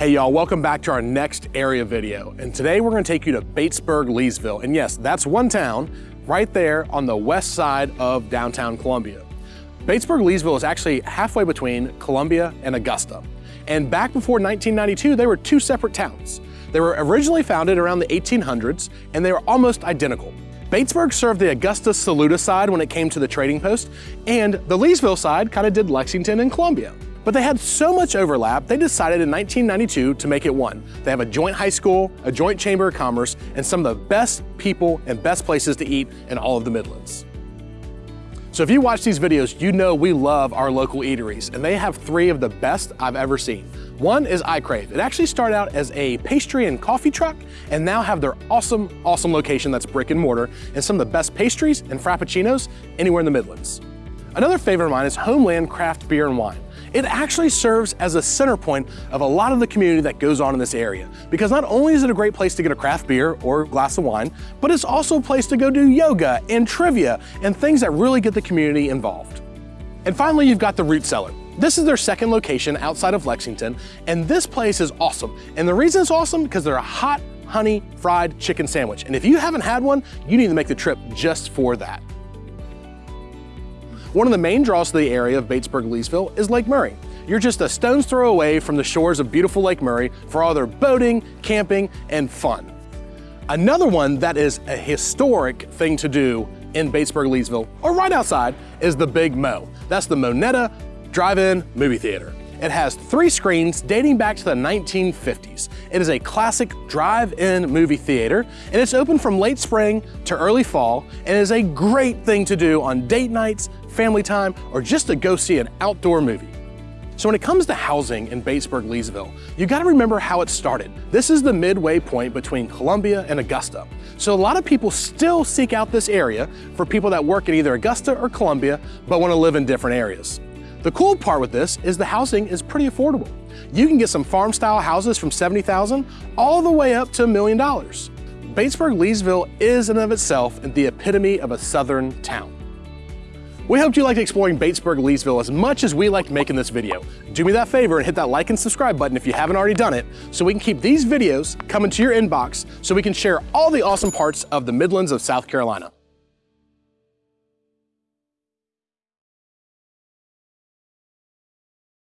Hey y'all, welcome back to our next area video. And today we're gonna take you to Batesburg, Leesville. And yes, that's one town right there on the west side of downtown Columbia. Batesburg, Leesville is actually halfway between Columbia and Augusta. And back before 1992, they were two separate towns. They were originally founded around the 1800s and they were almost identical. Batesburg served the Augusta Saluda side when it came to the trading post, and the Leesville side kind of did Lexington and Columbia. But they had so much overlap, they decided in 1992 to make it one. They have a joint high school, a joint chamber of commerce, and some of the best people and best places to eat in all of the Midlands. So if you watch these videos, you know we love our local eateries, and they have three of the best I've ever seen. One is I Crave. It actually started out as a pastry and coffee truck and now have their awesome, awesome location that's brick and mortar and some of the best pastries and frappuccinos anywhere in the Midlands. Another favorite of mine is Homeland Craft Beer and Wine. It actually serves as a center point of a lot of the community that goes on in this area because not only is it a great place to get a craft beer or glass of wine, but it's also a place to go do yoga and trivia and things that really get the community involved. And finally, you've got the Root Cellar. This is their second location outside of Lexington, and this place is awesome. And the reason it's awesome, because they're a hot honey fried chicken sandwich. And if you haven't had one, you need to make the trip just for that. One of the main draws to the area of Batesburg-Leesville is Lake Murray. You're just a stone's throw away from the shores of beautiful Lake Murray for all their boating, camping, and fun. Another one that is a historic thing to do in Batesburg-Leesville, or right outside, is the Big Mo. That's the Monetta drive-in movie theater. It has three screens dating back to the 1950s. It is a classic drive-in movie theater, and it's open from late spring to early fall, and is a great thing to do on date nights, family time, or just to go see an outdoor movie. So when it comes to housing in Batesburg, Leesville, you gotta remember how it started. This is the midway point between Columbia and Augusta. So a lot of people still seek out this area for people that work in either Augusta or Columbia, but wanna live in different areas. The cool part with this is the housing is pretty affordable. You can get some farm style houses from 70,000 all the way up to a million dollars. Batesburg Leesville is in and of itself the epitome of a southern town. We hope you liked exploring Batesburg Leesville as much as we liked making this video. Do me that favor and hit that like and subscribe button if you haven't already done it so we can keep these videos coming to your inbox so we can share all the awesome parts of the Midlands of South Carolina.